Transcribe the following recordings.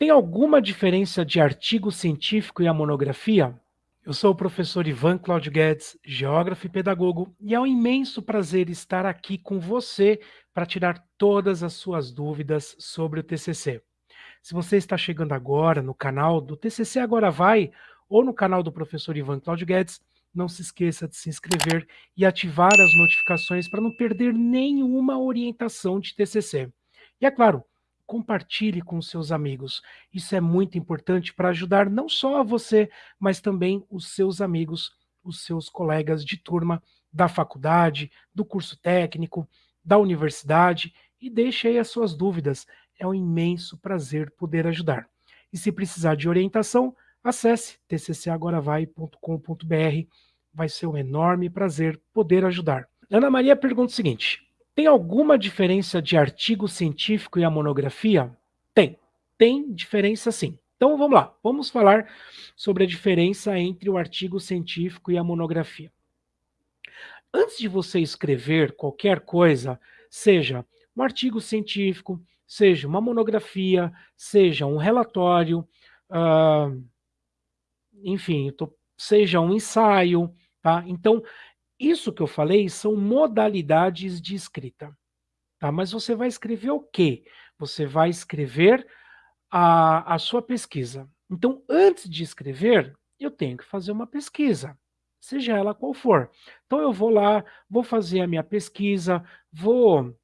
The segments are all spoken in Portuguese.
Tem alguma diferença de artigo científico e a monografia? Eu sou o professor Ivan Claudio Guedes, geógrafo e pedagogo, e é um imenso prazer estar aqui com você para tirar todas as suas dúvidas sobre o TCC. Se você está chegando agora no canal do TCC Agora Vai, ou no canal do professor Ivan Claudio Guedes, não se esqueça de se inscrever e ativar as notificações para não perder nenhuma orientação de TCC. E é claro, compartilhe com seus amigos. Isso é muito importante para ajudar não só a você, mas também os seus amigos, os seus colegas de turma da faculdade, do curso técnico, da universidade e deixe aí as suas dúvidas. É um imenso prazer poder ajudar. E se precisar de orientação, Acesse tccagoravai.com.br, vai ser um enorme prazer poder ajudar. Ana Maria pergunta o seguinte: tem alguma diferença de artigo científico e a monografia? Tem, tem diferença sim. Então vamos lá, vamos falar sobre a diferença entre o artigo científico e a monografia. Antes de você escrever qualquer coisa, seja um artigo científico, seja uma monografia, seja um relatório, uh, enfim, tô, seja um ensaio, tá? Então, isso que eu falei são modalidades de escrita, tá? Mas você vai escrever o quê? Você vai escrever a, a sua pesquisa. Então, antes de escrever, eu tenho que fazer uma pesquisa, seja ela qual for. Então, eu vou lá, vou fazer a minha pesquisa, vou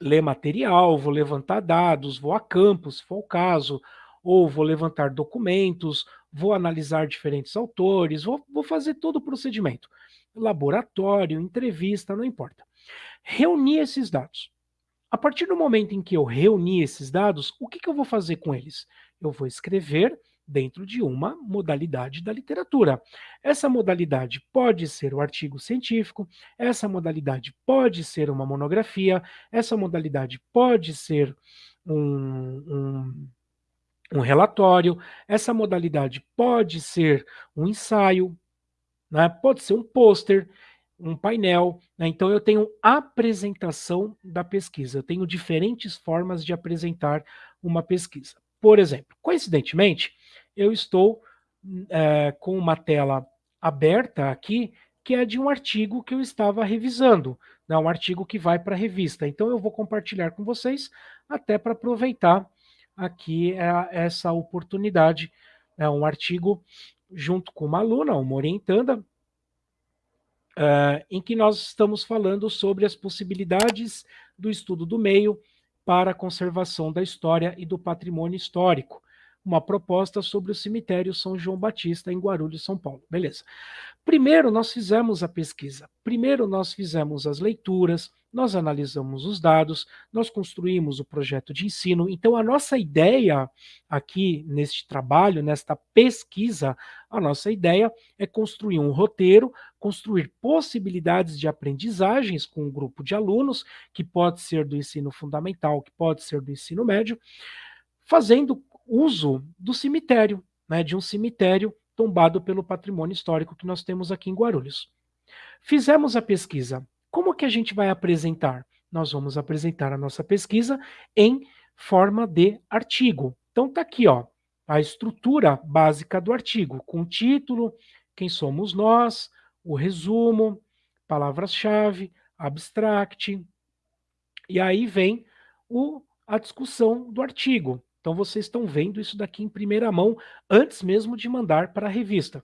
ler material, vou levantar dados, vou a campo, se for o caso, ou vou levantar documentos, vou analisar diferentes autores, vou, vou fazer todo o procedimento. Laboratório, entrevista, não importa. Reunir esses dados. A partir do momento em que eu reunir esses dados, o que, que eu vou fazer com eles? Eu vou escrever dentro de uma modalidade da literatura. Essa modalidade pode ser o artigo científico, essa modalidade pode ser uma monografia, essa modalidade pode ser um, um um relatório, essa modalidade pode ser um ensaio, né? pode ser um pôster, um painel, né? então eu tenho apresentação da pesquisa, eu tenho diferentes formas de apresentar uma pesquisa. Por exemplo, coincidentemente, eu estou é, com uma tela aberta aqui, que é de um artigo que eu estava revisando, né? um artigo que vai para a revista. Então eu vou compartilhar com vocês, até para aproveitar aqui é essa oportunidade. É um artigo junto com uma aluna, uma orientanda, é, em que nós estamos falando sobre as possibilidades do estudo do meio para a conservação da história e do patrimônio histórico. Uma proposta sobre o cemitério São João Batista, em Guarulhos, São Paulo. Beleza. Primeiro, nós fizemos a pesquisa. Primeiro, nós fizemos as leituras, nós analisamos os dados, nós construímos o projeto de ensino. Então, a nossa ideia aqui neste trabalho, nesta pesquisa, a nossa ideia é construir um roteiro, construir possibilidades de aprendizagens com um grupo de alunos, que pode ser do ensino fundamental, que pode ser do ensino médio, fazendo uso do cemitério, né, de um cemitério tombado pelo patrimônio histórico que nós temos aqui em Guarulhos. Fizemos a pesquisa como que a gente vai apresentar? Nós vamos apresentar a nossa pesquisa em forma de artigo. Então tá aqui, ó, a estrutura básica do artigo, com título, quem somos nós, o resumo, palavras-chave, abstract, e aí vem o, a discussão do artigo. Então vocês estão vendo isso daqui em primeira mão, antes mesmo de mandar para a revista.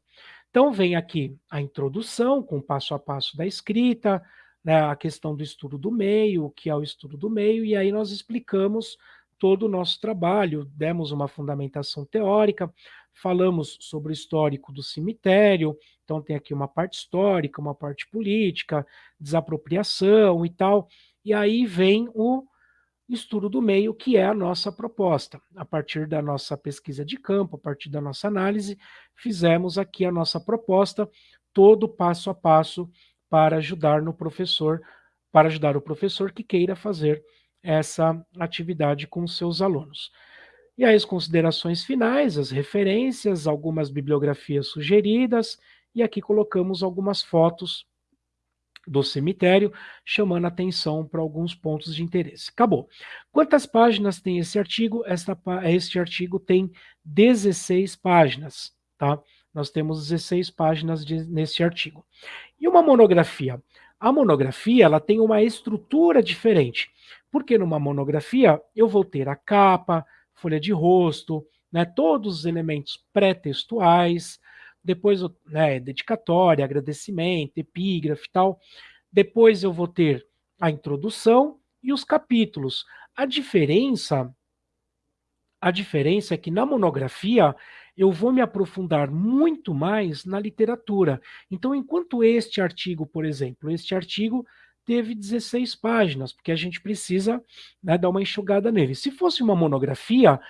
Então vem aqui a introdução, com passo a passo da escrita, né, a questão do estudo do meio, o que é o estudo do meio, e aí nós explicamos todo o nosso trabalho, demos uma fundamentação teórica, falamos sobre o histórico do cemitério, então tem aqui uma parte histórica, uma parte política, desapropriação e tal, e aí vem o estudo do meio, que é a nossa proposta. A partir da nossa pesquisa de campo, a partir da nossa análise, fizemos aqui a nossa proposta, todo passo a passo para ajudar no professor, para ajudar o professor que queira fazer essa atividade com seus alunos. E aí as considerações finais, as referências, algumas bibliografias sugeridas, e aqui colocamos algumas fotos do cemitério, chamando atenção para alguns pontos de interesse. Acabou. Quantas páginas tem esse artigo? Esta, este artigo tem 16 páginas, tá? Nós temos 16 páginas de, nesse artigo. E uma monografia? A monografia ela tem uma estrutura diferente, porque numa monografia eu vou ter a capa, folha de rosto, né, todos os elementos pré-textuais, depois né, dedicatória, agradecimento, epígrafe e tal. Depois eu vou ter a introdução e os capítulos. A diferença, a diferença é que na monografia eu vou me aprofundar muito mais na literatura. Então, enquanto este artigo, por exemplo, este artigo teve 16 páginas, porque a gente precisa né, dar uma enxugada nele. Se fosse uma monografia,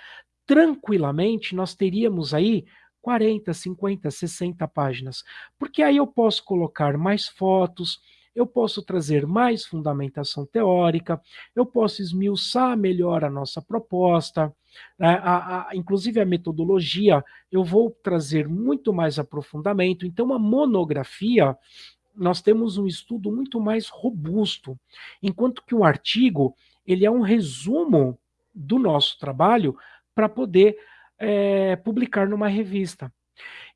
tranquilamente nós teríamos aí 40, 50, 60 páginas, porque aí eu posso colocar mais fotos, eu posso trazer mais fundamentação teórica, eu posso esmiuçar melhor a nossa proposta, né? a, a, inclusive a metodologia, eu vou trazer muito mais aprofundamento. Então, uma monografia, nós temos um estudo muito mais robusto, enquanto que um artigo, ele é um resumo do nosso trabalho para poder é, publicar numa revista.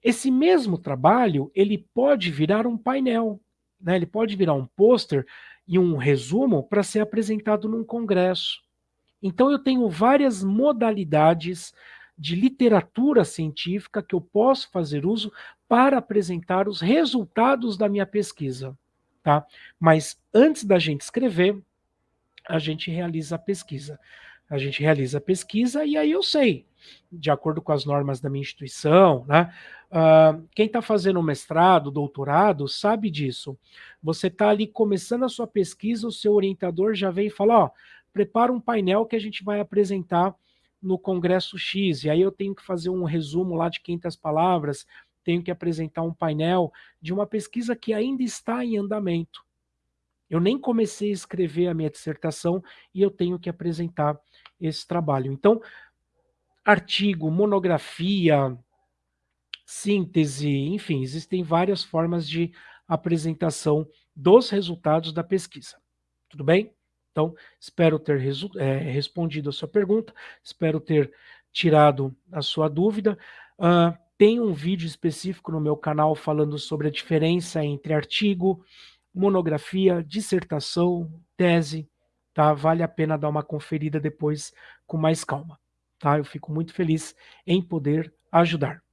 Esse mesmo trabalho, ele pode virar um painel, né? ele pode virar um pôster e um resumo para ser apresentado num congresso. Então eu tenho várias modalidades de literatura científica que eu posso fazer uso para apresentar os resultados da minha pesquisa. Tá? Mas antes da gente escrever, a gente realiza a pesquisa. A gente realiza a pesquisa e aí eu sei de acordo com as normas da minha instituição, né? Uh, quem está fazendo mestrado, doutorado, sabe disso. Você está ali começando a sua pesquisa, o seu orientador já vem e fala, ó, prepara um painel que a gente vai apresentar no Congresso X, e aí eu tenho que fazer um resumo lá de 500 palavras, tenho que apresentar um painel de uma pesquisa que ainda está em andamento. Eu nem comecei a escrever a minha dissertação e eu tenho que apresentar esse trabalho. Então, artigo, monografia, síntese, enfim, existem várias formas de apresentação dos resultados da pesquisa. Tudo bem? Então, espero ter é, respondido a sua pergunta, espero ter tirado a sua dúvida. Uh, tem um vídeo específico no meu canal falando sobre a diferença entre artigo, monografia, dissertação, tese, tá? Vale a pena dar uma conferida depois com mais calma tá? Eu fico muito feliz em poder ajudar.